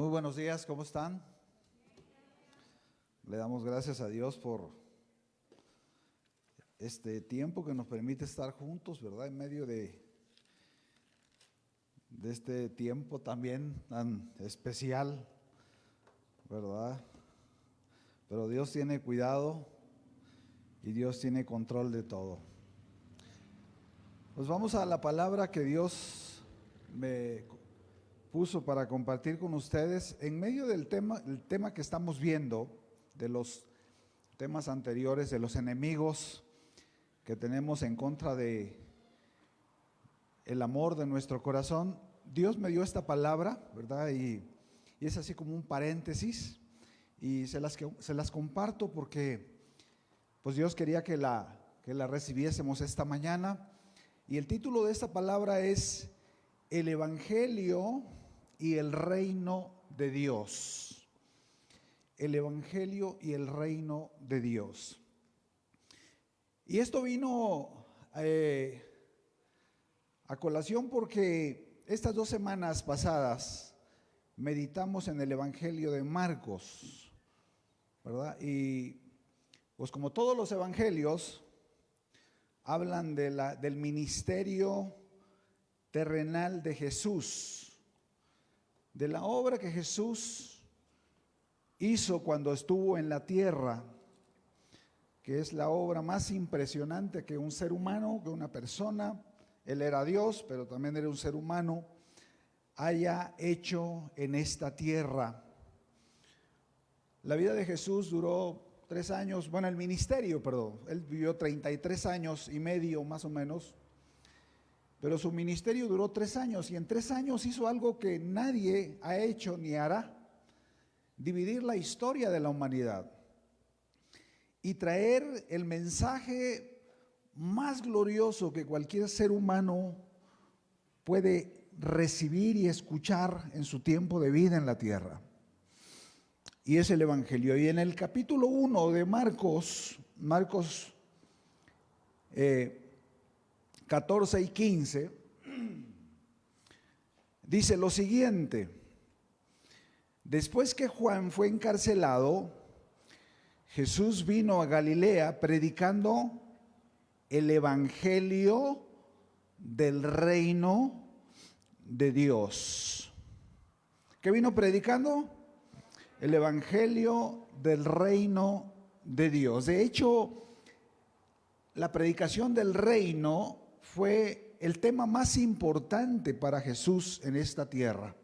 Muy buenos días, ¿cómo están? Le damos gracias a Dios por este tiempo que nos permite estar juntos, ¿verdad? En medio de, de este tiempo también tan especial, ¿verdad? Pero Dios tiene cuidado y Dios tiene control de todo. Pues vamos a la palabra que Dios me puso para compartir con ustedes en medio del tema, el tema que estamos viendo, de los temas anteriores, de los enemigos que tenemos en contra de el amor de nuestro corazón. Dios me dio esta palabra, ¿verdad? Y, es así como un paréntesis y se las, se las comparto porque pues Dios quería que la, que la recibiésemos esta mañana. Y el título de esta palabra es El Evangelio y el reino de Dios. El Evangelio y el reino de Dios. Y esto vino eh, a colación porque estas dos semanas pasadas meditamos en el Evangelio de Marcos, ¿verdad? Y pues como todos los evangelios, hablan de la, del ministerio terrenal de Jesús de la obra que Jesús hizo cuando estuvo en la tierra, que es la obra más impresionante que un ser humano, que una persona, él era Dios, pero también era un ser humano, haya hecho en esta tierra. La vida de Jesús duró tres años, bueno, el ministerio, perdón, él vivió 33 años y medio más o menos, pero su ministerio duró tres años y en tres años hizo algo que nadie ha hecho ni hará, dividir la historia de la humanidad y traer el mensaje más glorioso que cualquier ser humano puede recibir y escuchar en su tiempo de vida en la tierra. Y es el Evangelio. Y en el capítulo 1 de Marcos, Marcos eh, 14 y 15, dice lo siguiente, después que Juan fue encarcelado, Jesús vino a Galilea predicando el Evangelio del reino de Dios. ¿Qué vino predicando? El Evangelio del reino de Dios. De hecho, la predicación del reino fue el tema más importante para Jesús en esta tierra.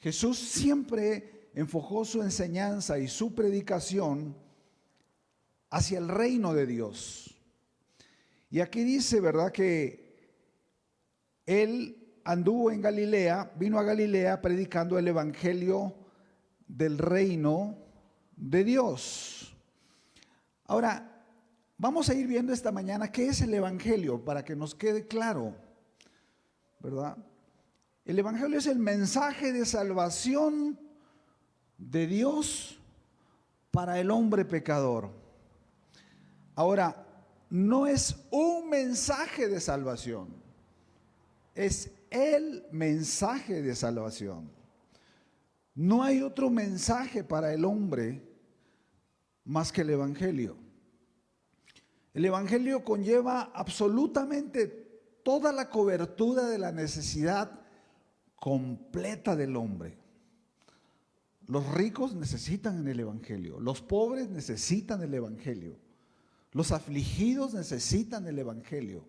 Jesús siempre enfocó su enseñanza y su predicación hacia el reino de Dios. Y aquí dice, ¿verdad?, que él anduvo en Galilea, vino a Galilea predicando el evangelio del reino de Dios. Ahora, Vamos a ir viendo esta mañana qué es el Evangelio para que nos quede claro, ¿verdad? El Evangelio es el mensaje de salvación de Dios para el hombre pecador. Ahora, no es un mensaje de salvación, es el mensaje de salvación. No hay otro mensaje para el hombre más que el Evangelio. El Evangelio conlleva absolutamente toda la cobertura de la necesidad completa del hombre. Los ricos necesitan el Evangelio, los pobres necesitan el Evangelio, los afligidos necesitan el Evangelio,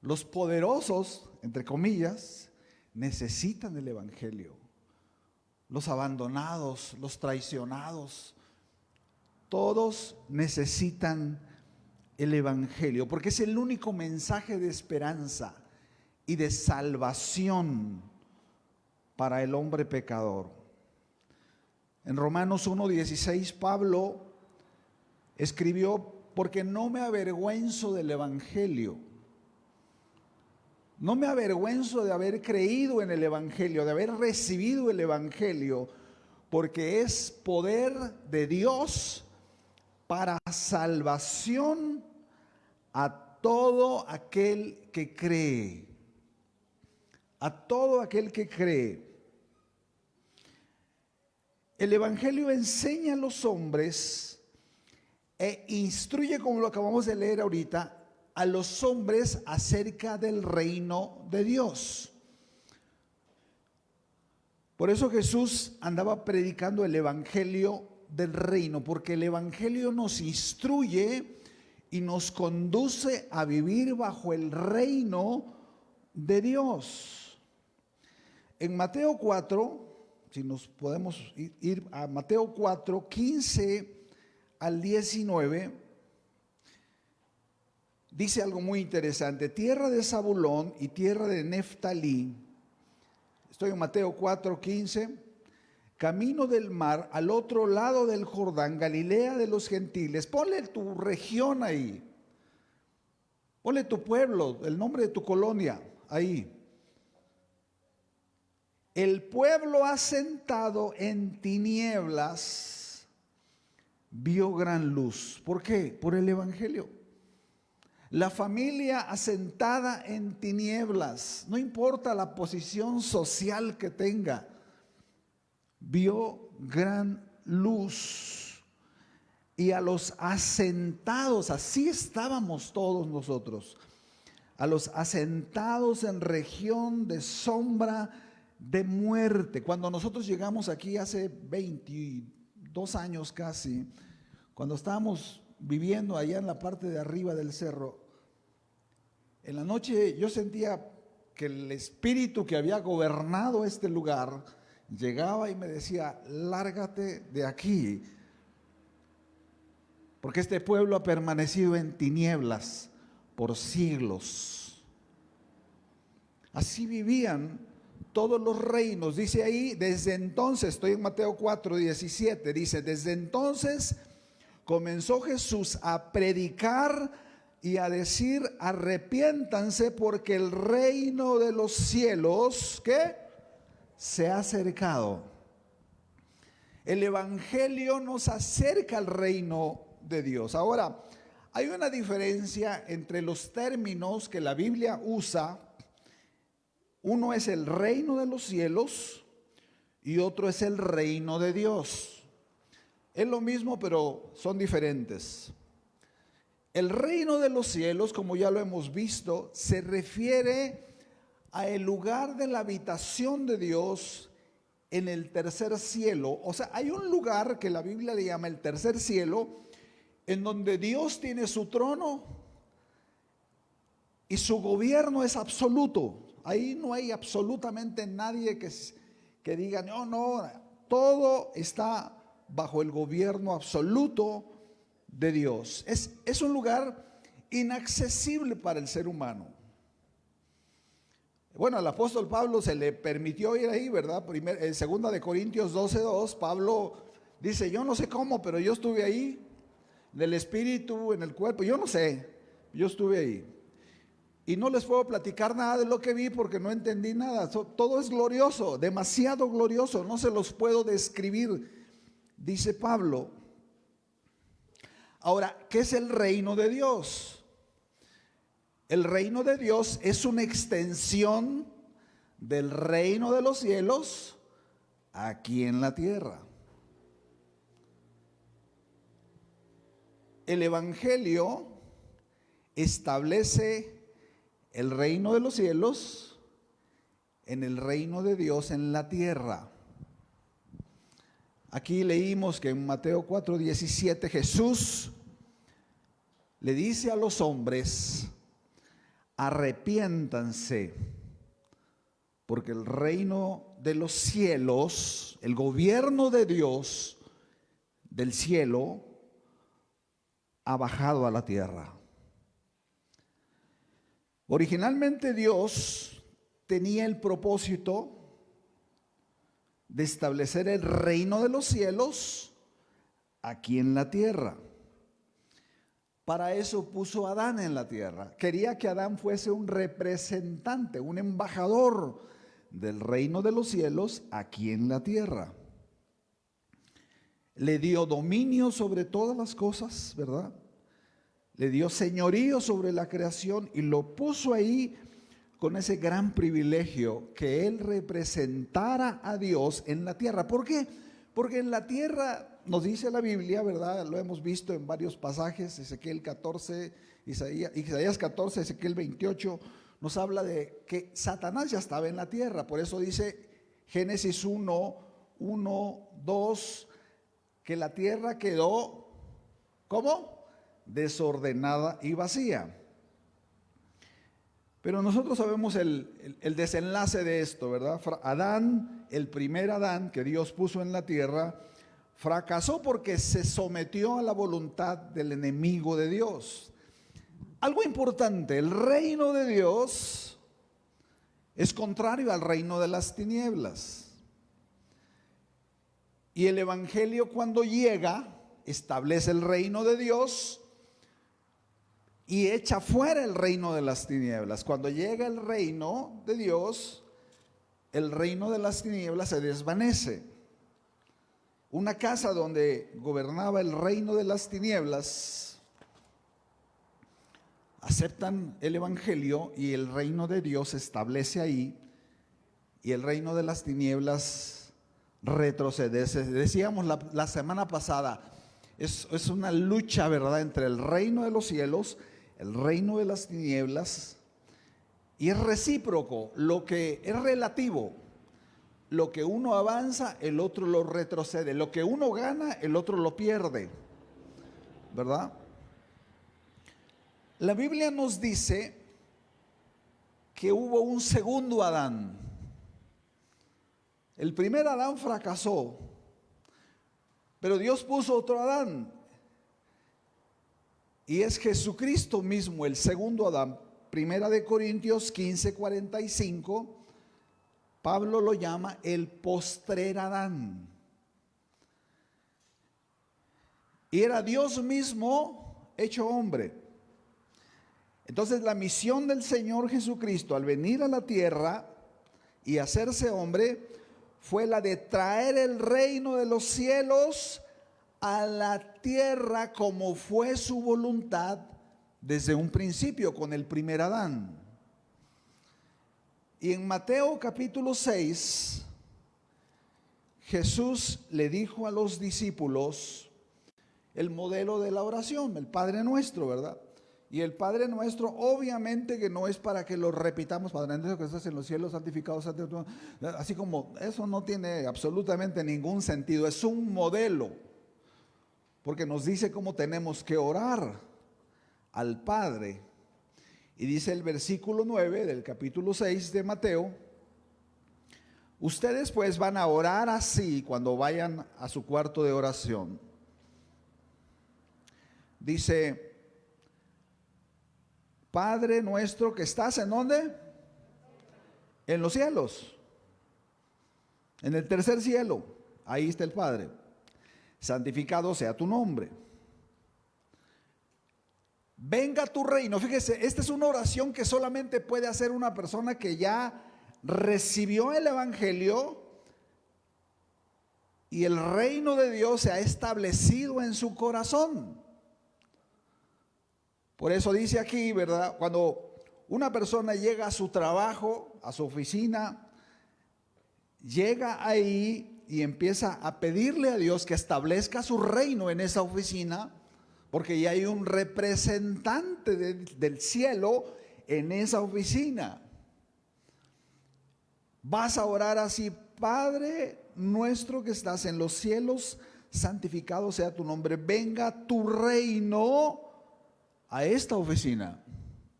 los poderosos, entre comillas, necesitan el Evangelio, los abandonados, los traicionados, todos necesitan el Evangelio, porque es el único mensaje de esperanza y de salvación para el hombre pecador. En Romanos 1.16 Pablo escribió, porque no me avergüenzo del Evangelio. No me avergüenzo de haber creído en el Evangelio, de haber recibido el Evangelio, porque es poder de Dios para salvación a todo aquel que cree, a todo aquel que cree. El Evangelio enseña a los hombres e instruye, como lo acabamos de leer ahorita, a los hombres acerca del reino de Dios. Por eso Jesús andaba predicando el Evangelio del reino, porque el Evangelio nos instruye y nos conduce a vivir bajo el reino de Dios. En Mateo 4, si nos podemos ir a Mateo 4, 15 al 19, dice algo muy interesante. Tierra de Zabulón y tierra de Neftalí. Estoy en Mateo 4, 15. Camino del mar al otro lado del Jordán, Galilea de los gentiles. Ponle tu región ahí. Ponle tu pueblo, el nombre de tu colonia ahí. El pueblo asentado en tinieblas vio gran luz. ¿Por qué? Por el Evangelio. La familia asentada en tinieblas, no importa la posición social que tenga, vio gran luz. Y a los asentados, así estábamos todos nosotros, a los asentados en región de sombra de muerte. Cuando nosotros llegamos aquí hace 22 años casi, cuando estábamos viviendo allá en la parte de arriba del cerro, en la noche yo sentía que el espíritu que había gobernado este lugar llegaba y me decía, lárgate de aquí, porque este pueblo ha permanecido en tinieblas por siglos. Así vivían todos los reinos, dice ahí, desde entonces, estoy en Mateo 4, 17, dice, desde entonces comenzó Jesús a predicar y a decir, arrepiéntanse porque el reino de los cielos, ¿qué? Se ha acercado. El Evangelio nos acerca al reino de Dios. Ahora, hay una diferencia entre los términos que la Biblia usa. Uno es el reino de los cielos y otro es el reino de Dios. Es lo mismo, pero son diferentes. El reino de los cielos, como ya lo hemos visto, se refiere a el lugar de la habitación de Dios en el tercer cielo. O sea, hay un lugar que la Biblia le llama el tercer cielo, en donde Dios tiene su trono y su gobierno es absoluto. Ahí no hay absolutamente nadie que, que diga, no, no, todo está bajo el gobierno absoluto de Dios. Es, es un lugar inaccesible para el ser humano. Bueno, al apóstol Pablo se le permitió ir ahí, ¿verdad? Primer, en segunda de Corintios 12:2, Pablo dice, yo no sé cómo, pero yo estuve ahí, del espíritu, en el cuerpo, yo no sé, yo estuve ahí. Y no les puedo platicar nada de lo que vi porque no entendí nada. Todo es glorioso, demasiado glorioso, no se los puedo describir, dice Pablo. Ahora, ¿qué es el reino de Dios? El reino de Dios es una extensión del reino de los cielos aquí en la tierra. El Evangelio establece el reino de los cielos en el reino de Dios en la tierra. Aquí leímos que en Mateo 4:17 Jesús le dice a los hombres, arrepiéntanse, porque el reino de los cielos, el gobierno de Dios del cielo, ha bajado a la tierra. Originalmente Dios tenía el propósito de establecer el reino de los cielos aquí en la tierra. Para eso puso a Adán en la tierra. Quería que Adán fuese un representante, un embajador del reino de los cielos aquí en la tierra. Le dio dominio sobre todas las cosas, ¿verdad? Le dio señorío sobre la creación y lo puso ahí con ese gran privilegio que él representara a Dios en la tierra. ¿Por qué? Porque en la tierra, nos dice la Biblia, ¿verdad? Lo hemos visto en varios pasajes, Ezequiel 14, Isaías, Isaías 14, Ezequiel 28, nos habla de que Satanás ya estaba en la tierra. Por eso dice Génesis 1, 1, 2, que la tierra quedó, ¿cómo? Desordenada y vacía. Pero nosotros sabemos el, el, desenlace de esto, ¿verdad? Adán, el primer Adán que Dios puso en la tierra, fracasó porque se sometió a la voluntad del enemigo de Dios. Algo importante, el reino de Dios es contrario al reino de las tinieblas. Y el Evangelio cuando llega, establece el reino de Dios y echa fuera el reino de las tinieblas. Cuando llega el reino de Dios, el reino de las tinieblas se desvanece. Una casa donde gobernaba el reino de las tinieblas, aceptan el Evangelio y el reino de Dios se establece ahí y el reino de las tinieblas retrocede. Decíamos la, semana pasada, es, es una lucha, ¿verdad?, entre el reino de los cielos el reino de las tinieblas, y es recíproco, lo que es relativo. Lo que uno avanza, el otro lo retrocede. Lo que uno gana, el otro lo pierde. ¿Verdad? La Biblia nos dice que hubo un segundo Adán. El primer Adán fracasó, pero Dios puso otro Adán. Y es Jesucristo mismo, el segundo Adán. Primera de Corintios 15, 45, Pablo lo llama el postrer Adán. Y era Dios mismo hecho hombre. Entonces la misión del Señor Jesucristo al venir a la tierra y hacerse hombre fue la de traer el reino de los cielos a la tierra como fue su voluntad desde un principio con el primer Adán. Y en Mateo capítulo 6, Jesús le dijo a los discípulos el modelo de la oración, el Padre Nuestro, ¿verdad? Y el Padre Nuestro, obviamente que no es para que lo repitamos, Padre nuestro que estás en los cielos, santificado, santificado, así como eso no tiene absolutamente ningún sentido, es un modelo porque nos dice cómo tenemos que orar al Padre. Y dice el versículo 9 del capítulo 6 de Mateo, ustedes pues van a orar así cuando vayan a su cuarto de oración. Dice, Padre nuestro que estás en dónde? En los cielos. En el tercer cielo. Ahí está el Padre santificado sea tu nombre. Venga tu reino. Fíjese, esta es una oración que solamente puede hacer una persona que ya recibió el Evangelio y el reino de Dios se ha establecido en su corazón. Por eso dice aquí, ¿verdad? Cuando una persona llega a su trabajo, a su oficina, llega ahí y empieza a pedirle a Dios que establezca su reino en esa oficina, porque ya hay un representante del cielo en esa oficina. Vas a orar así, Padre nuestro que estás en los cielos, santificado sea tu nombre, venga tu reino a esta oficina,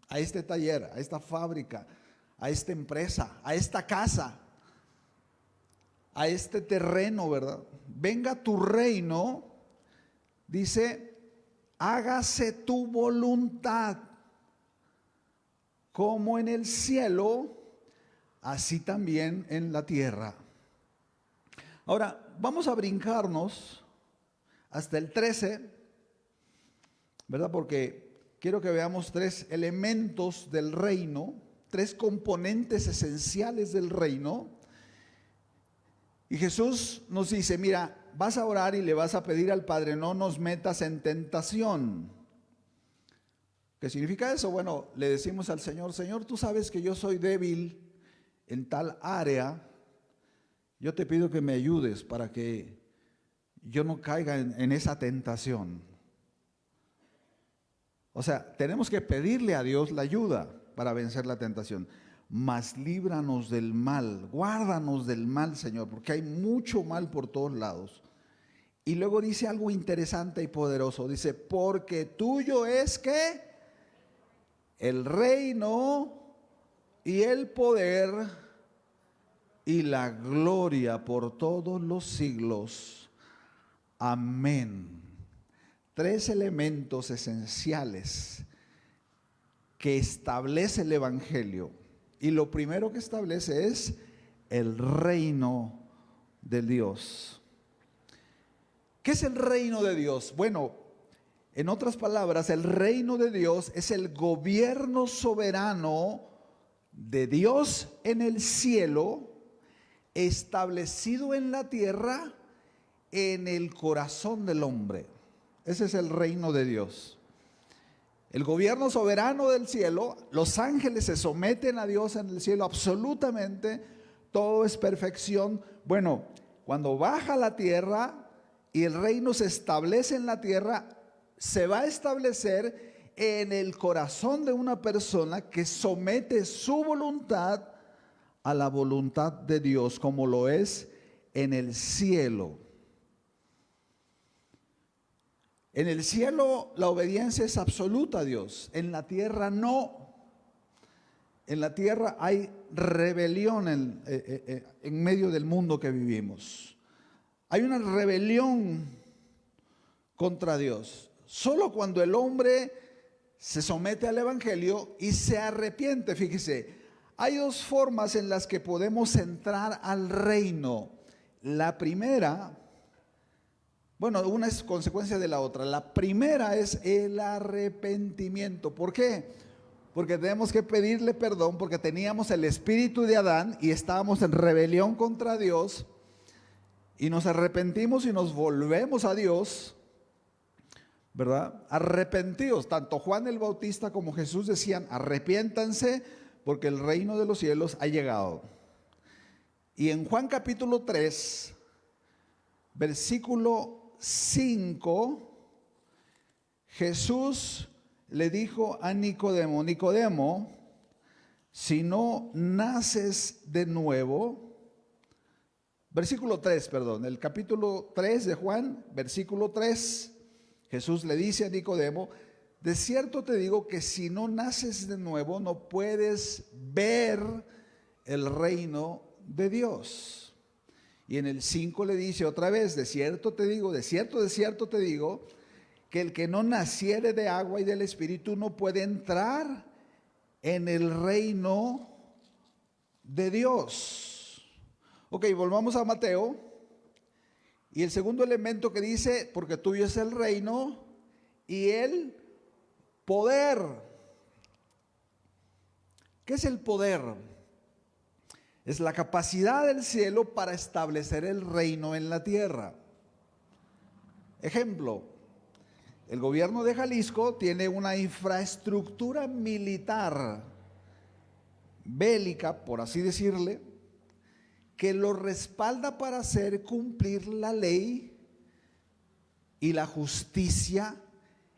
a este taller, a esta fábrica, a esta empresa, a esta casa a este terreno, ¿verdad? Venga tu reino, dice, hágase tu voluntad, como en el cielo, así también en la tierra. Ahora, vamos a brincarnos hasta el 13, ¿verdad? Porque quiero que veamos tres elementos del reino, tres componentes esenciales del reino y Jesús nos dice, mira, vas a orar y le vas a pedir al Padre, no nos metas en tentación. ¿Qué significa eso? Bueno, le decimos al Señor, Señor, tú sabes que yo soy débil en tal área, yo te pido que me ayudes para que yo no caiga en, esa tentación. O sea, tenemos que pedirle a Dios la ayuda para vencer la tentación. Mas líbranos del mal, guárdanos del mal, Señor, porque hay mucho mal por todos lados. Y luego dice algo interesante y poderoso. Dice, porque tuyo es que el reino y el poder y la gloria por todos los siglos. Amén. Tres elementos esenciales que establece el Evangelio. Y lo primero que establece es el reino de Dios. ¿Qué es el reino de Dios? Bueno, en otras palabras, el reino de Dios es el gobierno soberano de Dios en el cielo, establecido en la tierra, en el corazón del hombre. Ese es el reino de Dios. El gobierno soberano del cielo, los ángeles se someten a Dios en el cielo absolutamente, todo es perfección. Bueno, cuando baja la tierra y el reino se establece en la tierra, se va a establecer en el corazón de una persona que somete su voluntad a la voluntad de Dios, como lo es en el cielo. En el cielo la obediencia es absoluta a Dios, en la tierra no. En la tierra hay rebelión en, eh, eh, eh, en, medio del mundo que vivimos. Hay una rebelión contra Dios. Solo cuando el hombre se somete al Evangelio y se arrepiente, fíjese, hay dos formas en las que podemos entrar al reino. La primera bueno, una es consecuencia de la otra. La primera es el arrepentimiento. ¿Por qué? Porque tenemos que pedirle perdón porque teníamos el espíritu de Adán y estábamos en rebelión contra Dios y nos arrepentimos y nos volvemos a Dios. ¿Verdad? Arrepentidos. Tanto Juan el Bautista como Jesús decían, arrepiéntanse porque el reino de los cielos ha llegado. Y en Juan capítulo 3, versículo 5, Jesús le dijo a Nicodemo, Nicodemo, si no naces de nuevo, versículo 3, perdón, el capítulo 3 de Juan, versículo 3, Jesús le dice a Nicodemo, de cierto te digo que si no naces de nuevo no puedes ver el reino de Dios. Y en el 5 le dice otra vez, de cierto te digo, de cierto, de cierto te digo, que el que no naciere de agua y del Espíritu no puede entrar en el reino de Dios. Ok, volvamos a Mateo. Y el segundo elemento que dice, porque tuyo es el reino y el poder. ¿Qué es el poder? Es la capacidad del cielo para establecer el reino en la tierra. Ejemplo, el gobierno de Jalisco tiene una infraestructura militar bélica, por así decirle, que lo respalda para hacer cumplir la ley y la justicia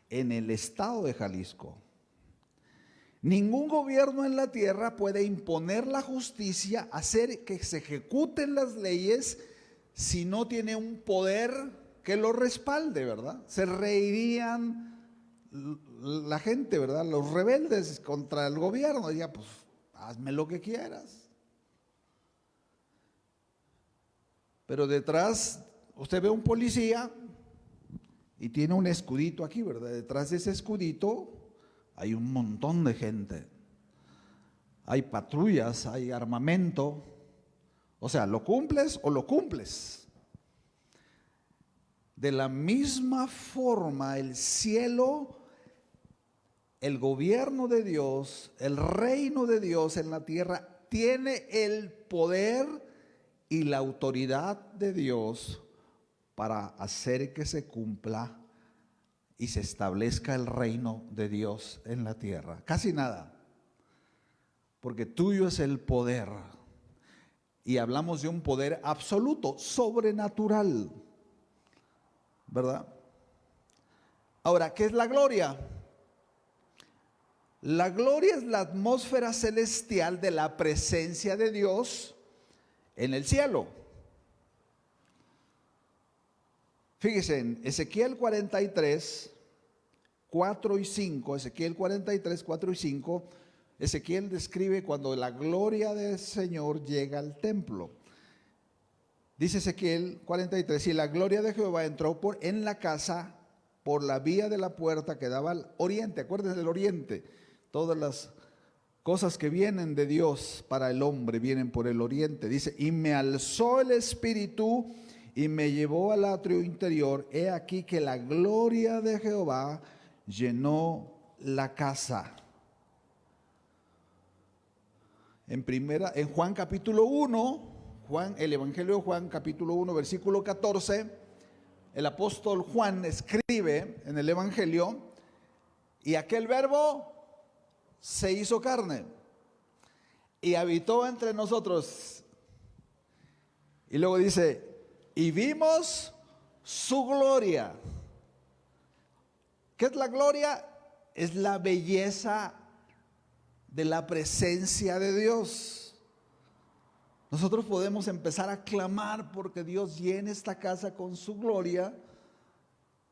en el estado de Jalisco. Ningún gobierno en la tierra puede imponer la justicia, hacer que se ejecuten las leyes si no tiene un poder que lo respalde, ¿verdad? Se reirían la gente, ¿verdad? Los rebeldes contra el gobierno, ya pues hazme lo que quieras. Pero detrás, usted ve un policía y tiene un escudito aquí, ¿verdad? Detrás de ese escudito hay un montón de gente. Hay patrullas, hay armamento. O sea, ¿lo cumples o lo cumples? De la misma forma, el cielo, el gobierno de Dios, el reino de Dios en la tierra, tiene el poder y la autoridad de Dios para hacer que se cumpla y se establezca el reino de Dios en la tierra. Casi nada. Porque tuyo es el poder. Y hablamos de un poder absoluto, sobrenatural. ¿verdad? Ahora, ¿qué es la gloria? La gloria es la atmósfera celestial de la presencia de Dios en el cielo. Fíjense, en Ezequiel 43, 4 y 5, Ezequiel 43, 4 y 5, Ezequiel describe cuando la gloria del Señor llega al templo. Dice Ezequiel 43, y la gloria de Jehová entró por, en la casa por la vía de la puerta que daba al oriente. Acuérdense del oriente. Todas las cosas que vienen de Dios para el hombre vienen por el oriente. Dice, y me alzó el espíritu y me llevó al atrio interior. He aquí que la gloria de Jehová llenó la casa. En primera, en Juan capítulo 1, Juan, el Evangelio de Juan, capítulo 1, versículo 14, el apóstol Juan escribe en el Evangelio, y aquel verbo se hizo carne y habitó entre nosotros. Y luego dice, y vimos su gloria. ¿Qué es la gloria? Es la belleza de la presencia de Dios. Nosotros podemos empezar a clamar porque Dios llene esta casa con su gloria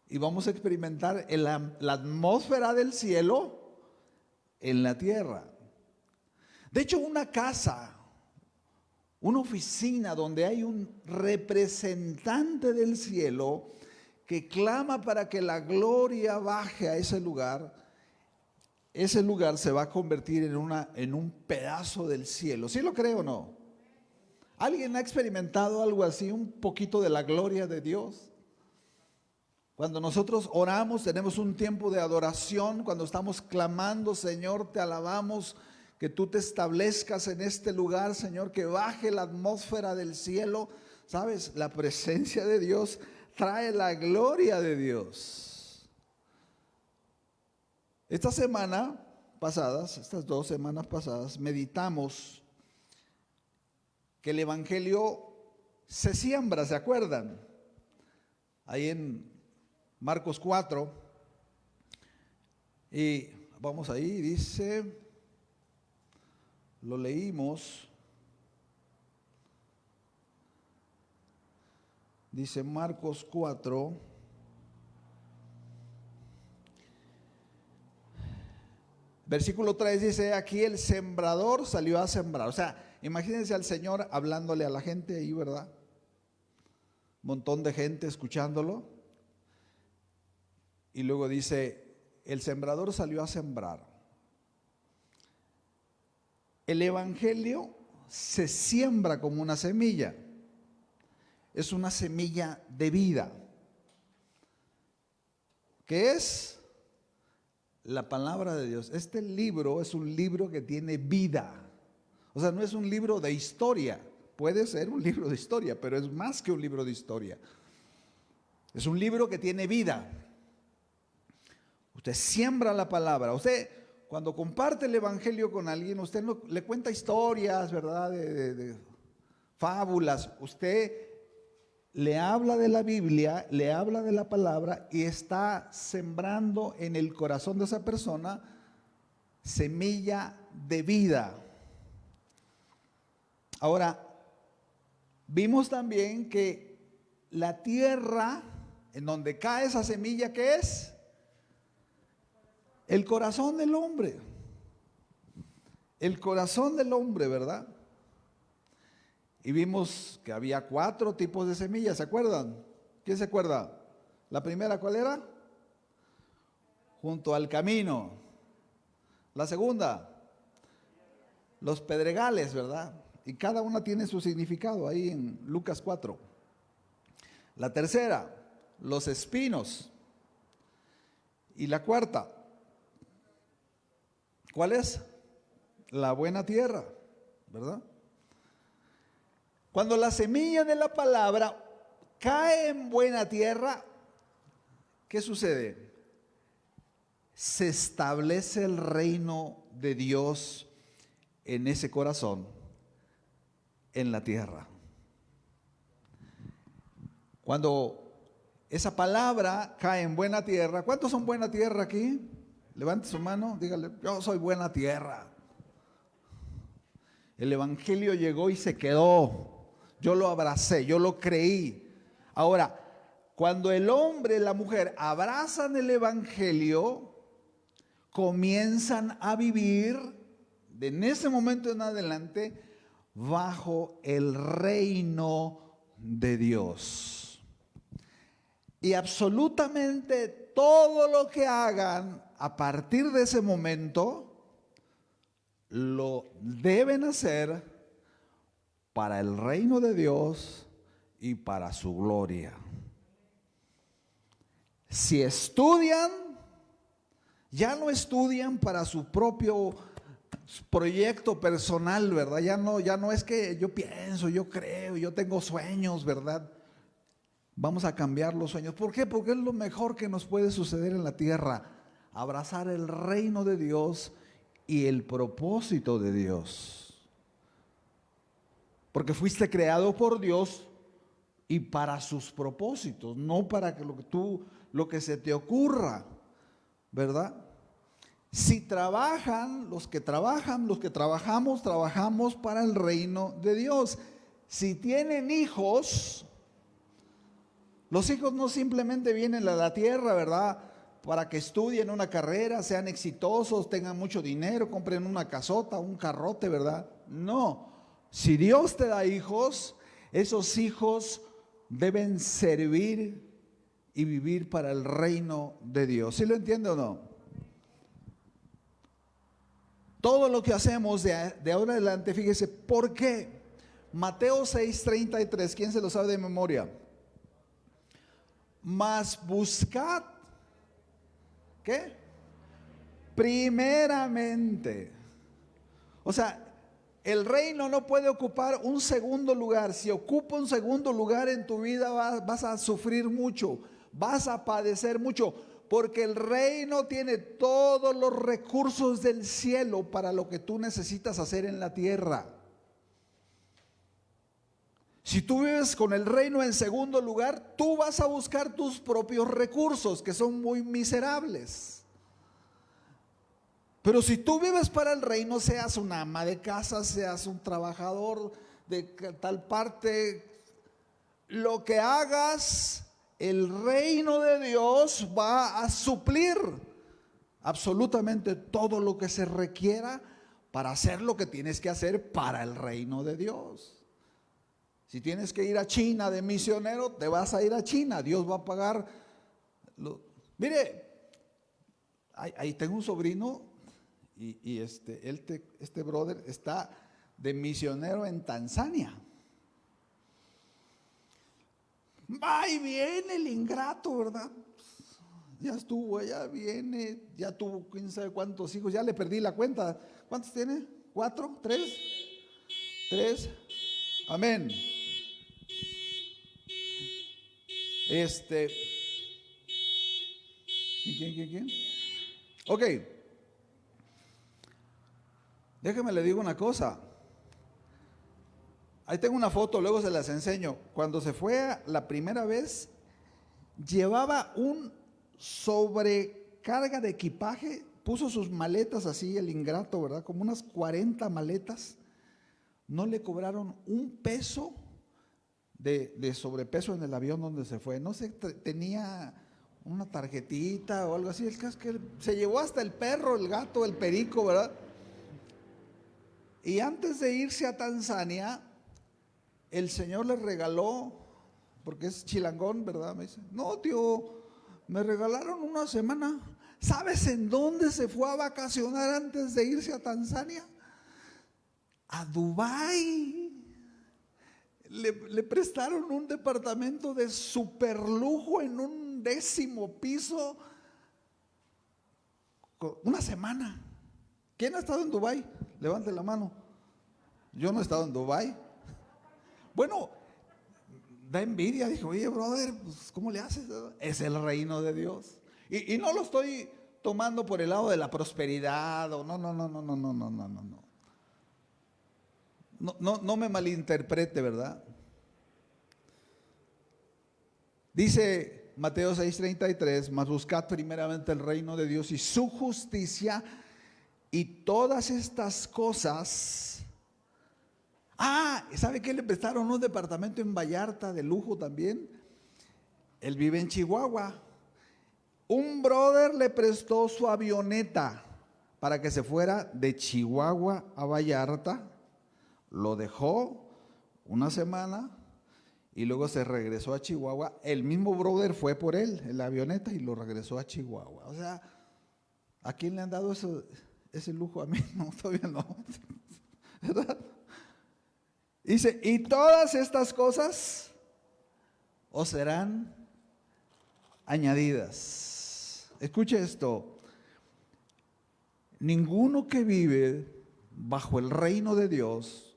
y vamos a experimentar la atmósfera del cielo en la tierra. De hecho, una casa, una oficina donde hay un representante del cielo que clama para que la gloria baje a ese lugar, ese lugar se va a convertir en, una, en un pedazo del cielo. ¿Sí lo creo o no? ¿Alguien ha experimentado algo así, un poquito de la gloria de Dios? Cuando nosotros oramos, tenemos un tiempo de adoración, cuando estamos clamando, Señor, te alabamos, que tú te establezcas en este lugar, Señor, que baje la atmósfera del cielo. ¿Sabes? La presencia de Dios trae la gloria de Dios. Esta semana pasadas, estas dos semanas pasadas, meditamos que el Evangelio se siembra, ¿se acuerdan? Ahí en Marcos 4. Y vamos ahí, dice, lo leímos. Dice Marcos 4. Versículo 3 dice, aquí el sembrador salió a sembrar. O sea, Imagínense al Señor hablándole a la gente ahí, ¿verdad? Montón de gente escuchándolo. Y luego dice, el sembrador salió a sembrar. El Evangelio se siembra como una semilla. Es una semilla de vida. ¿Qué es? La palabra de Dios. Este libro es un libro que tiene vida. O sea, no es un libro de historia. Puede ser un libro de historia, pero es más que un libro de historia. Es un libro que tiene vida. Usted siembra la palabra. Usted, cuando comparte el Evangelio con alguien, usted no, le cuenta historias, ¿verdad? De, fábulas. Usted le habla de la Biblia, le habla de la palabra y está sembrando en el corazón de esa persona semilla de vida. Ahora, vimos también que la tierra en donde cae esa semilla, ¿qué es? El corazón del hombre. El corazón del hombre, ¿verdad? Y vimos que había cuatro tipos de semillas, ¿se acuerdan? ¿Quién se acuerda? La primera, ¿cuál era? Junto al camino. La segunda, los pedregales, ¿verdad? y cada una tiene su significado ahí en Lucas 4. La tercera, los espinos. Y la cuarta, ¿cuál es? La buena tierra, ¿verdad? Cuando la semilla de la palabra cae en buena tierra, ¿qué sucede? Se establece el reino de Dios en ese corazón en la tierra. Cuando esa palabra cae en buena tierra. ¿Cuántos son buena tierra aquí? Levante su mano, dígale, yo soy buena tierra. El Evangelio llegó y se quedó. Yo lo abracé, yo lo creí. Ahora, cuando el hombre y la mujer abrazan el Evangelio, comienzan a vivir de en ese momento en adelante bajo el reino de Dios. Y absolutamente todo lo que hagan a partir de ese momento lo deben hacer para el reino de Dios y para su gloria. Si estudian, ya no estudian para su propio proyecto personal, ¿verdad? Ya no, ya no es que yo pienso, yo creo, yo tengo sueños, ¿verdad? Vamos a cambiar los sueños. ¿Por qué? Porque es lo mejor que nos puede suceder en la tierra. Abrazar el reino de Dios y el propósito de Dios. Porque fuiste creado por Dios y para sus propósitos, no para que lo que tú, lo que se te ocurra, ¿verdad? Si trabajan, los que trabajan, los que trabajamos, trabajamos para el reino de Dios. Si tienen hijos, los hijos no simplemente vienen a la tierra, ¿verdad? Para que estudien una carrera, sean exitosos, tengan mucho dinero, compren una casota, un carrote, ¿verdad? No. Si Dios te da hijos, esos hijos deben servir y vivir para el reino de Dios. ¿Sí lo entiende o no? Todo lo que hacemos de, ahora adelante, fíjese, ¿por qué? Mateo 6:33, ¿quién se lo sabe de memoria? Mas buscad, ¿qué? Primeramente. O sea, el reino no puede ocupar un segundo lugar. Si ocupa un segundo lugar en tu vida vas a sufrir mucho, vas a padecer mucho, porque el reino tiene todos los recursos del cielo para lo que tú necesitas hacer en la tierra. Si tú vives con el reino en segundo lugar, tú vas a buscar tus propios recursos, que son muy miserables. Pero si tú vives para el reino, seas una ama de casa, seas un trabajador de tal parte, lo que hagas, el reino de Dios va a suplir absolutamente todo lo que se requiera para hacer lo que tienes que hacer para el reino de Dios. Si tienes que ir a China de misionero, te vas a ir a China. Dios va a pagar. Mire, ahí, tengo un sobrino y, este, este brother está de misionero en Tanzania. Va y viene el ingrato, ¿verdad? Ya estuvo, ya viene, ya tuvo quién sabe cuántos hijos, ya le perdí la cuenta. ¿Cuántos tiene? ¿Cuatro? ¿Tres? ¿Tres? Amén. Este. ¿Quién, quién, quién? Ok. Déjeme le digo una cosa. Ahí tengo una foto, luego se las enseño. Cuando se fue la primera vez, llevaba un sobrecarga de equipaje, puso sus maletas así, el ingrato, ¿verdad? Como unas 40 maletas. No le cobraron un peso de, sobrepeso en el avión donde se fue. No sé, tenía una tarjetita o algo así. El caso que se llevó hasta el perro, el gato, el perico, ¿verdad? Y antes de irse a Tanzania, el Señor le regaló, porque es chilangón, ¿verdad? Me dice, no, tío, me regalaron una semana. ¿Sabes en dónde se fue a vacacionar antes de irse a Tanzania? A Dubái le, prestaron un departamento de superlujo en un décimo piso una semana. ¿Quién ha estado en Dubai? Levante la mano. Yo no he estado en Dubai. Bueno, da envidia. Dijo, oye, brother, pues, ¿cómo le haces? Es el reino de Dios. Y, y, no lo estoy tomando por el lado de la prosperidad o no, no, no, no, no, no, no, no, no no, no, me malinterprete, ¿verdad? Dice Mateo 6:33, mas buscad primeramente el reino de Dios y su justicia y todas estas cosas. Ah, ¿sabe qué le prestaron un departamento en Vallarta de lujo también? Él vive en Chihuahua. Un brother le prestó su avioneta para que se fuera de Chihuahua a Vallarta. Lo dejó una semana y luego se regresó a Chihuahua. El mismo brother fue por él en la avioneta y lo regresó a Chihuahua. O sea, ¿a quién le han dado ese lujo a mí, no, todavía no. ¿Verdad? Dice, y todas estas cosas os serán añadidas. Escuche esto. Ninguno que vive bajo el reino de Dios,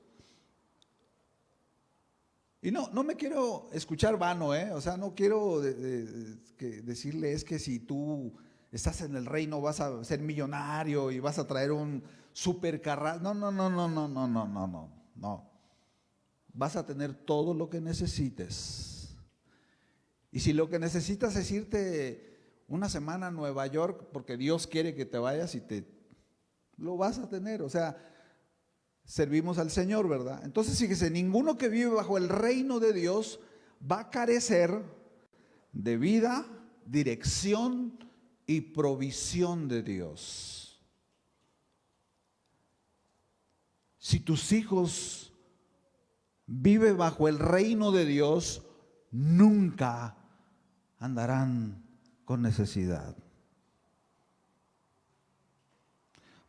y no, no me quiero escuchar vano, ¿eh? o sea, no quiero decirle es que si tú estás en el reino, vas a ser millonario y vas a traer un supercarro. No, no, no, no, no, no, no, no, no, no. Vas a tener todo lo que necesites. Y si lo que necesitas es irte una semana a Nueva York porque Dios quiere que te vayas y te lo vas a tener, o sea, servimos al Señor, ¿verdad? Entonces fíjese, ninguno que vive bajo el reino de Dios va a carecer de vida, dirección, y provisión de Dios. Si tus hijos viven bajo el reino de Dios, nunca andarán con necesidad.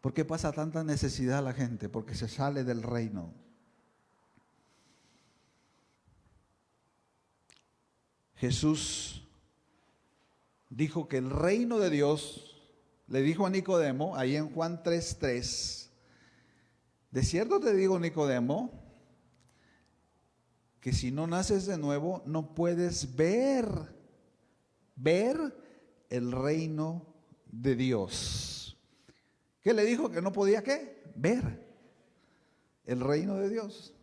¿Por qué pasa tanta necesidad a la gente? Porque se sale del reino. Jesús dijo que el reino de Dios, le dijo a Nicodemo, ahí en Juan 3:3, de cierto te digo, Nicodemo, que si no naces de nuevo, no puedes ver, ver el reino de Dios. ¿Qué le dijo? Que no podía qué? Ver el reino de Dios.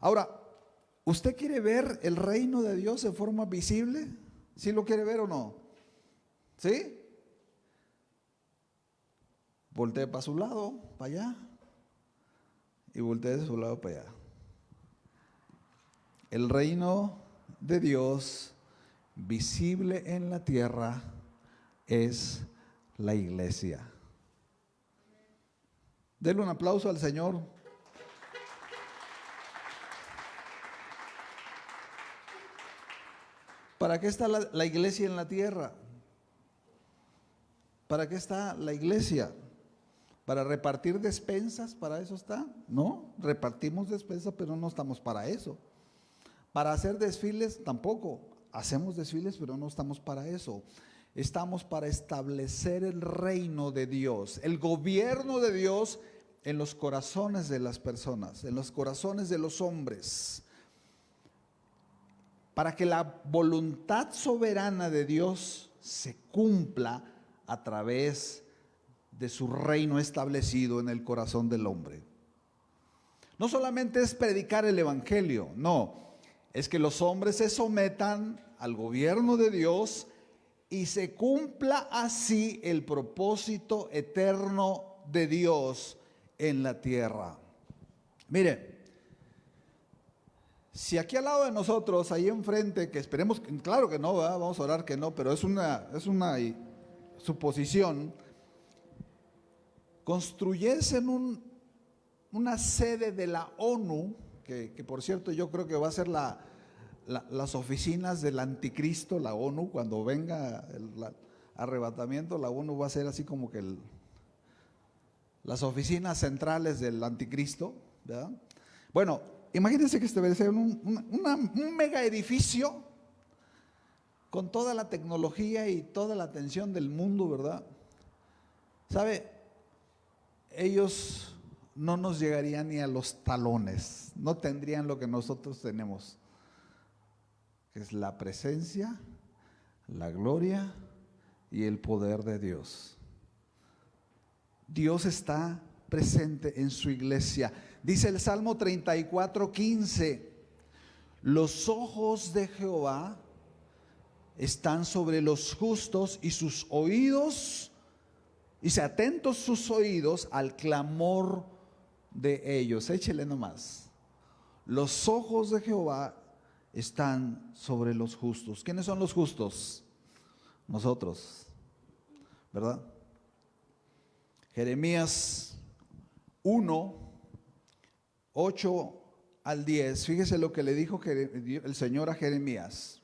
Ahora, ¿usted quiere ver el reino de Dios de forma visible? ¿Sí lo quiere ver o no? ¿Sí? Voltee para su lado, para allá. Y voltee de su lado para allá. El reino de Dios visible en la tierra es la iglesia. Denle un aplauso al Señor. ¿Para qué está la, iglesia en la tierra? ¿Para qué está la iglesia? ¿Para repartir despensas? ¿Para eso está? No, repartimos despensas, pero no estamos para eso. Para hacer desfiles tampoco. Hacemos desfiles, pero no estamos para eso. Estamos para establecer el reino de Dios, el gobierno de Dios en los corazones de las personas, en los corazones de los hombres. Para que la voluntad soberana de Dios se cumpla a través de su reino establecido en el corazón del hombre. No solamente es predicar el Evangelio, no, es que los hombres se sometan al gobierno de Dios y se cumpla así el propósito eterno de Dios en la tierra. Mire, si aquí al lado de nosotros, ahí enfrente, que esperemos, claro que no, vamos a orar que no, pero es una, es una su posición, construyesen un, una sede de la ONU, que, por cierto yo creo que va a ser la, las oficinas del anticristo, la ONU, cuando venga el arrebatamiento, la ONU va a ser así como que las oficinas centrales del anticristo. Bueno, imagínense que ser un, un mega edificio con toda la tecnología y toda la atención del mundo, ¿verdad? ¿Sabe? Ellos no nos llegarían ni a los talones, no tendrían lo que nosotros tenemos, que es la presencia, la gloria y el poder de Dios. Dios está presente en su iglesia. Dice el Salmo 34, 15, los ojos de Jehová están sobre los justos y sus oídos, y se atentos sus oídos al clamor de ellos. Échele nomás. Los ojos de Jehová están sobre los justos. ¿Quiénes son los justos? Nosotros, ¿verdad? Jeremías 1, 8 al 10. Fíjese lo que le dijo el Señor a Jeremías.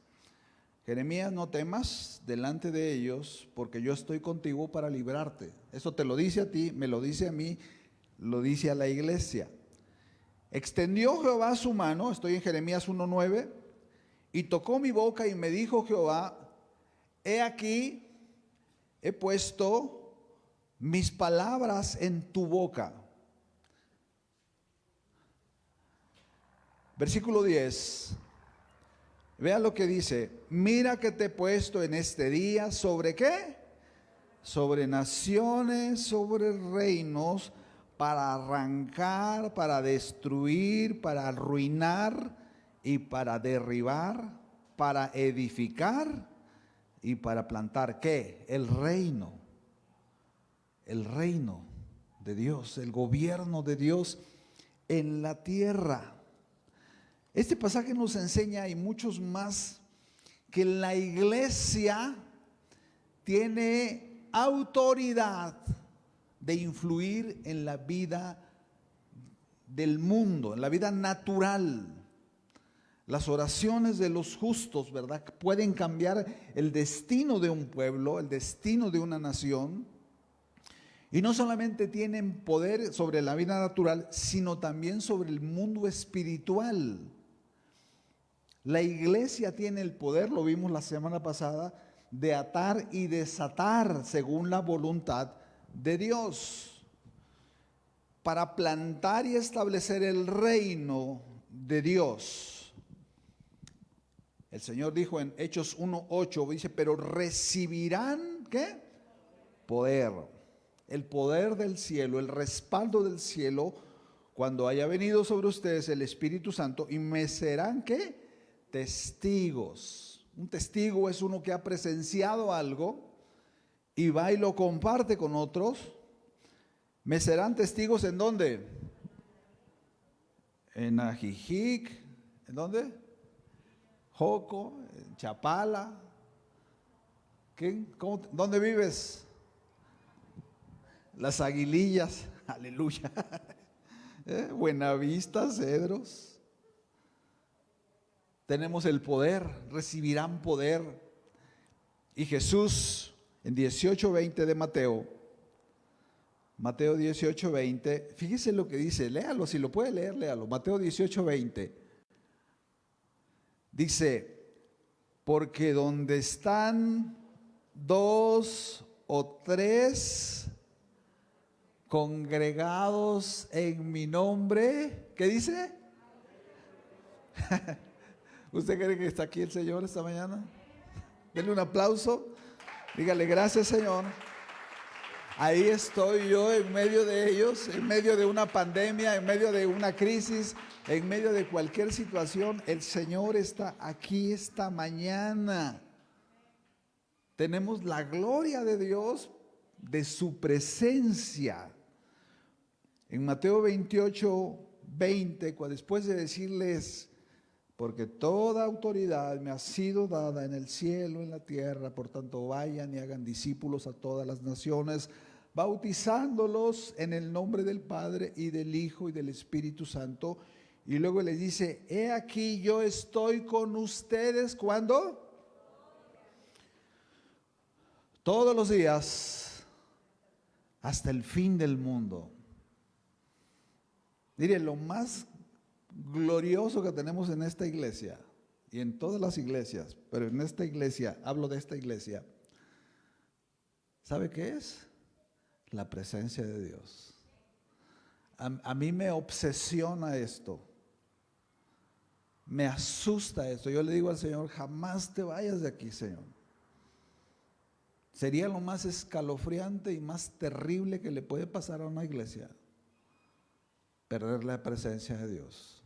Jeremías, no temas delante de ellos, porque yo estoy contigo para librarte. Eso te lo dice a ti, me lo dice a mí, lo dice a la iglesia. Extendió Jehová su mano, estoy en Jeremías 1.9, y tocó mi boca y me dijo Jehová, he aquí, he puesto mis palabras en tu boca. Versículo 10. Vea lo que dice, mira que te he puesto en este día sobre qué? Sobre naciones, sobre reinos, para arrancar, para destruir, para arruinar y para derribar, para edificar y para plantar qué? El reino. El reino de Dios, el gobierno de Dios en la tierra. Este pasaje nos enseña, y muchos más, que la iglesia tiene autoridad de influir en la vida del mundo, en la vida natural. Las oraciones de los justos, ¿verdad? Pueden cambiar el destino de un pueblo, el destino de una nación. Y no solamente tienen poder sobre la vida natural, sino también sobre el mundo espiritual. La iglesia tiene el poder, lo vimos la semana pasada, de atar y desatar según la voluntad de Dios para plantar y establecer el reino de Dios. El Señor dijo en Hechos 1.8, dice, pero recibirán, ¿qué? Poder. El poder del cielo, el respaldo del cielo, cuando haya venido sobre ustedes el Espíritu Santo, y me serán, ¿qué? testigos. Un testigo es uno que ha presenciado algo y va y lo comparte con otros. ¿Me serán testigos en dónde? En Ajijic, ¿en dónde? Joco, en Chapala. ¿Dónde vives? Las aguilillas, aleluya. ¿Eh? Buenavista, Cedros tenemos el poder, recibirán poder. Y Jesús en 18:20 de Mateo, Mateo 18:20, fíjese lo que dice, léalo, si lo puede leer, léalo. Mateo 18:20. Dice, porque donde están dos o tres congregados en mi nombre, ¿qué dice? ¿Usted cree que está aquí el Señor esta mañana? Denle un aplauso. Dígale gracias Señor. Ahí estoy yo en medio de ellos, en medio de una pandemia, en medio de una crisis, en medio de cualquier situación. El Señor está aquí esta mañana. Tenemos la gloria de Dios, de su presencia. En Mateo 28, 20, después de decirles, porque toda autoridad me ha sido dada en el cielo, en la tierra, por tanto vayan y hagan discípulos a todas las naciones, bautizándolos en el nombre del Padre y del Hijo y del Espíritu Santo. Y luego les dice, he aquí yo estoy con ustedes cuando? Todos los días hasta el fin del mundo. Mire, lo más glorioso que tenemos en esta iglesia y en todas las iglesias, pero en esta iglesia, hablo de esta iglesia, ¿sabe qué es? La presencia de Dios. A, mí me obsesiona esto. Me asusta esto. Yo le digo al Señor, jamás te vayas de aquí, Señor. Sería lo más escalofriante y más terrible que le puede pasar a una iglesia. Perder la presencia de Dios.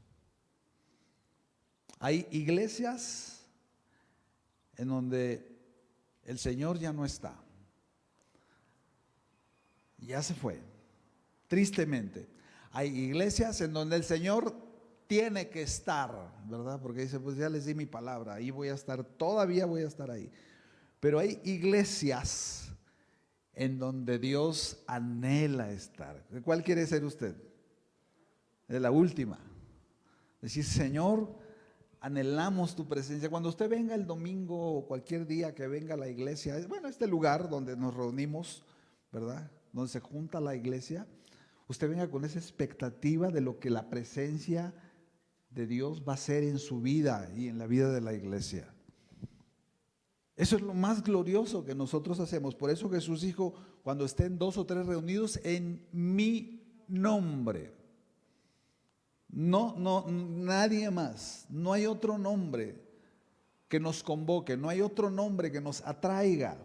Hay iglesias en donde el Señor ya no está. Ya se fue, tristemente. Hay iglesias en donde el Señor tiene que estar, ¿verdad? Porque dice, pues ya les di mi palabra, ahí voy a estar, todavía voy a estar ahí. Pero hay iglesias en donde Dios anhela estar. ¿Cuál quiere ser usted? De la última. Decir, Señor, anhelamos tu presencia. Cuando usted venga el domingo o cualquier día que venga a la iglesia, bueno, este lugar donde nos reunimos, ¿verdad? Donde se junta la iglesia, usted venga con esa expectativa de lo que la presencia de Dios va a ser en su vida y en la vida de la iglesia. Eso es lo más glorioso que nosotros hacemos. Por eso Jesús dijo, cuando estén dos o tres reunidos en mi nombre. No, no, nadie más. No hay otro nombre que nos convoque, no hay otro nombre que nos atraiga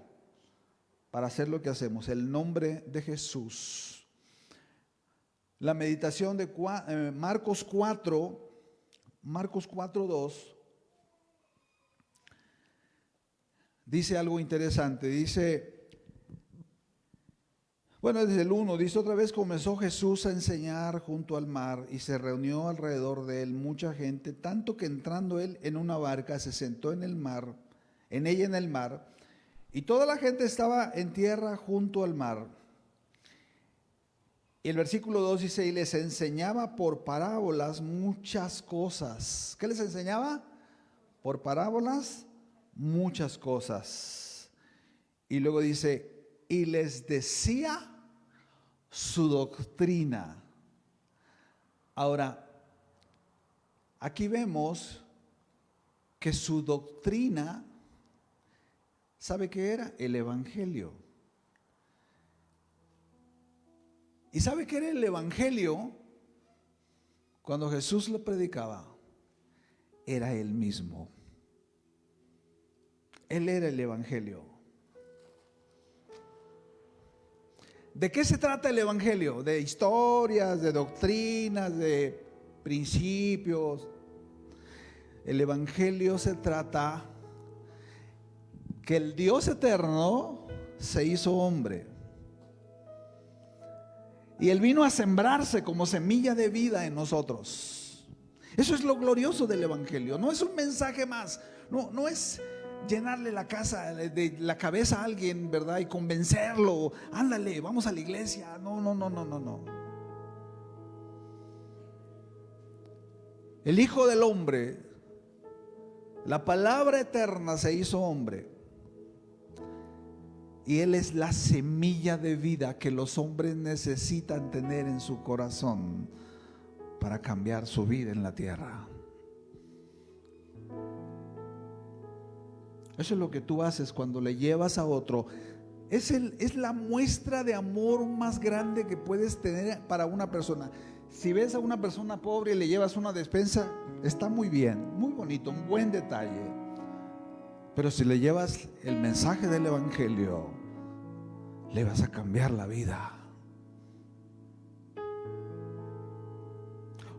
para hacer lo que hacemos. El nombre de Jesús. La meditación de eh, Marcos 4, Marcos 4, 2. Dice algo interesante, dice, bueno, desde el 1 dice otra vez comenzó Jesús a enseñar junto al mar y se reunió alrededor de él mucha gente, tanto que entrando él en una barca se sentó en el mar, en ella en el mar, y toda la gente estaba en tierra junto al mar. Y el versículo 2 dice, y les enseñaba por parábolas muchas cosas. ¿Qué les enseñaba? Por parábolas muchas cosas. Y luego dice, y les decía su doctrina. Ahora, aquí vemos que su doctrina, ¿sabe qué era? El Evangelio. ¿Y sabe qué era el Evangelio? Cuando Jesús lo predicaba, era él mismo. Él era el Evangelio. ¿De qué se trata el Evangelio? De historias, de doctrinas, de principios. El Evangelio se trata que el Dios eterno se hizo hombre. Y Él vino a sembrarse como semilla de vida en nosotros. Eso es lo glorioso del Evangelio. No es un mensaje más. No, no es llenarle la casa, de la cabeza a alguien, ¿verdad? Y convencerlo, ándale, vamos a la iglesia. No, no, no, no, no, no. El Hijo del Hombre, la palabra eterna se hizo hombre. Y Él es la semilla de vida que los hombres necesitan tener en su corazón para cambiar su vida en la tierra. Eso es lo que tú haces cuando le llevas a otro. Es, el, es la muestra de amor más grande que puedes tener para una persona. Si ves a una persona pobre y le llevas una despensa, está muy bien, muy bonito, un buen detalle. Pero si le llevas el mensaje del Evangelio, le vas a cambiar la vida.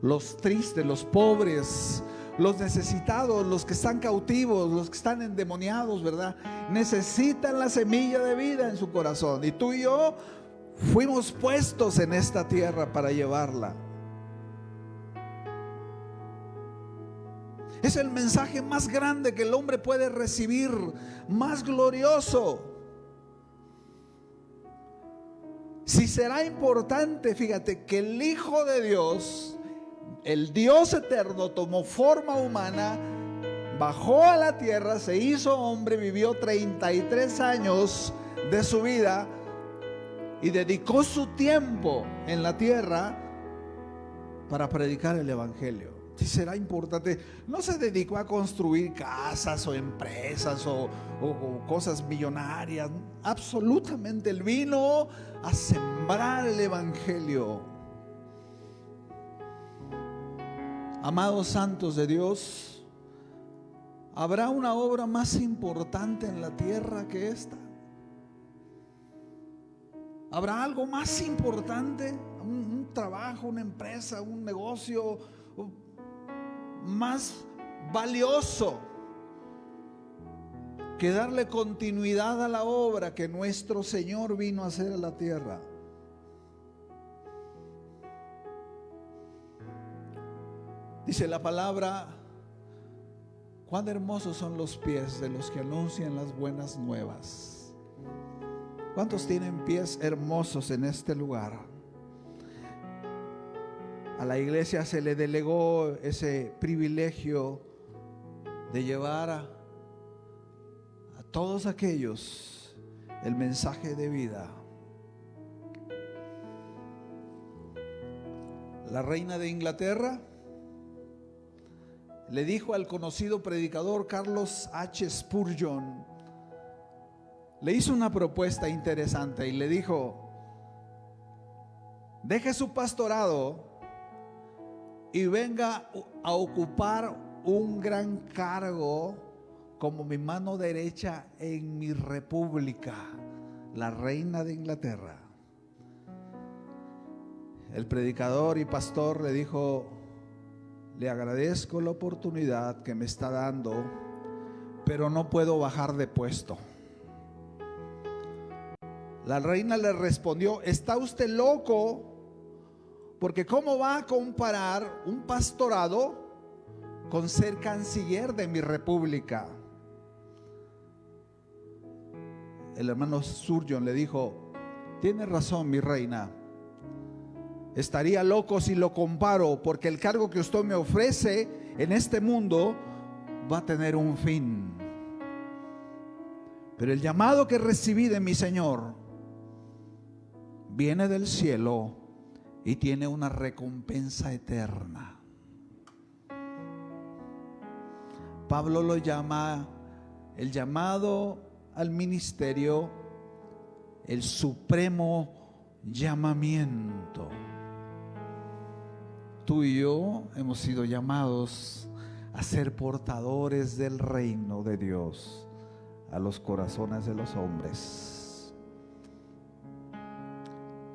Los tristes, los pobres, los necesitados, los que están cautivos, los que están endemoniados, ¿verdad? Necesitan la semilla de vida en su corazón. Y tú y yo fuimos puestos en esta tierra para llevarla. Es el mensaje más grande que el hombre puede recibir, más glorioso. Si será importante, fíjate, que el Hijo de Dios el Dios eterno tomó forma humana, bajó a la tierra, se hizo hombre, vivió 33 años de su vida y dedicó su tiempo en la tierra para predicar el Evangelio. Si será importante, no se dedicó a construir casas o empresas o, o cosas millonarias, absolutamente, él vino a sembrar el Evangelio Amados santos de Dios, ¿habrá una obra más importante en la tierra que esta? ¿Habrá algo más importante? Un, trabajo, una empresa, un negocio más valioso que darle continuidad a la obra que nuestro Señor vino a hacer a la tierra. Dice la palabra, cuán hermosos son los pies de los que anuncian las buenas nuevas. ¿Cuántos tienen pies hermosos en este lugar? A la iglesia se le delegó ese privilegio de llevar a, a todos aquellos el mensaje de vida. La reina de Inglaterra le dijo al conocido predicador Carlos H. Spurgeon, le hizo una propuesta interesante y le dijo, deje su pastorado y venga a ocupar un gran cargo como mi mano derecha en mi república, la reina de Inglaterra. El predicador y pastor le dijo, le agradezco la oportunidad que me está dando, pero no puedo bajar de puesto. La reina le respondió, ¿está usted loco? Porque ¿cómo va a comparar un pastorado con ser canciller de mi república? El hermano Surgeon le dijo, tiene razón mi reina, Estaría loco si lo comparo, porque el cargo que usted me ofrece en este mundo va a tener un fin. Pero el llamado que recibí de mi Señor viene del cielo y tiene una recompensa eterna. Pablo lo llama el llamado al ministerio, el supremo llamamiento tú y yo hemos sido llamados a ser portadores del reino de Dios a los corazones de los hombres.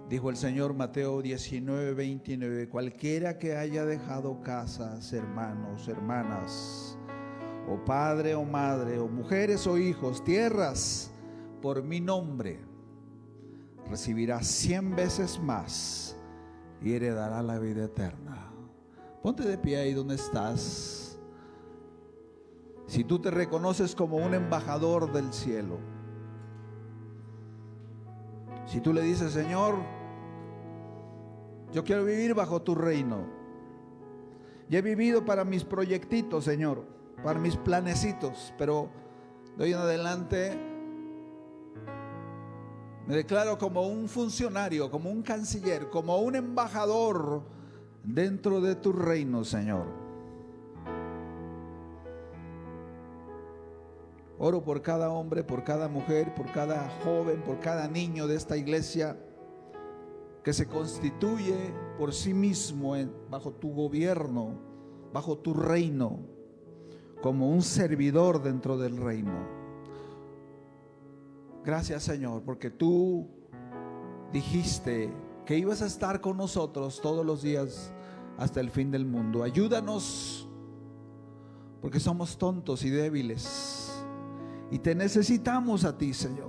Dijo el Señor Mateo 19, 29, cualquiera que haya dejado casas, hermanos, hermanas, o padre o madre, o mujeres o hijos, tierras, por mi nombre, recibirá cien veces más y heredará la vida eterna. Ponte de pie ahí donde estás. Si tú te reconoces como un embajador del cielo, si tú le dices, Señor, yo quiero vivir bajo tu reino. Y he vivido para mis proyectitos, Señor, para mis planecitos, pero de hoy en adelante me declaro como un funcionario, como un canciller, como un embajador dentro de tu reino, Señor. Oro por cada hombre, por cada mujer, por cada joven, por cada niño de esta iglesia que se constituye por sí mismo bajo tu gobierno, bajo tu reino, como un servidor dentro del reino. Gracias Señor, porque tú dijiste que ibas a estar con nosotros todos los días hasta el fin del mundo. Ayúdanos, porque somos tontos y débiles. Y te necesitamos a ti, Señor.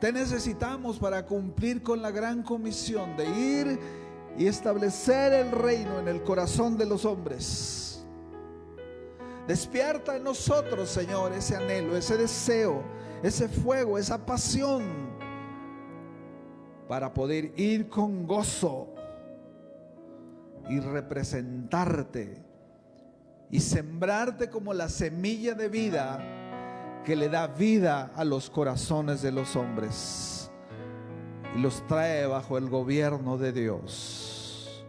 Te necesitamos para cumplir con la gran comisión de ir y establecer el reino en el corazón de los hombres. Despierta en nosotros, Señor, ese anhelo, ese deseo, ese fuego, esa pasión para poder ir con gozo y representarte y sembrarte como la semilla de vida que le da vida a los corazones de los hombres y los trae bajo el gobierno de Dios.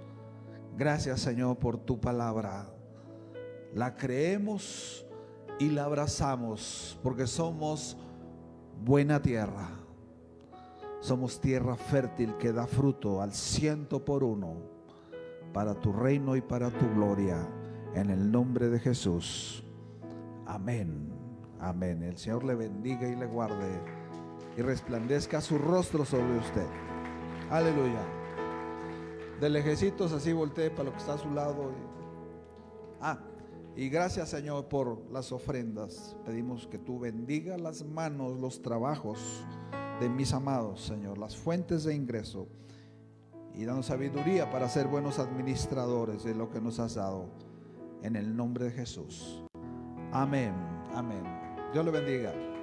Gracias Señor por tu palabra. La creemos y la abrazamos porque somos buena tierra somos tierra fértil que da fruto al ciento por uno para tu reino y para tu gloria. En el nombre de Jesús. Amén. Amén. El Señor le bendiga y le guarde y resplandezca su rostro sobre usted. Aleluya. De lejecitos así voltee para lo que está a su lado. Ah, Y gracias Señor por las ofrendas. Pedimos que tú bendiga las manos, los trabajos de mis amados, Señor, las fuentes de ingreso. Y danos sabiduría para ser buenos administradores de lo que nos has dado. En el nombre de Jesús. Amén. Amén. Dios le bendiga.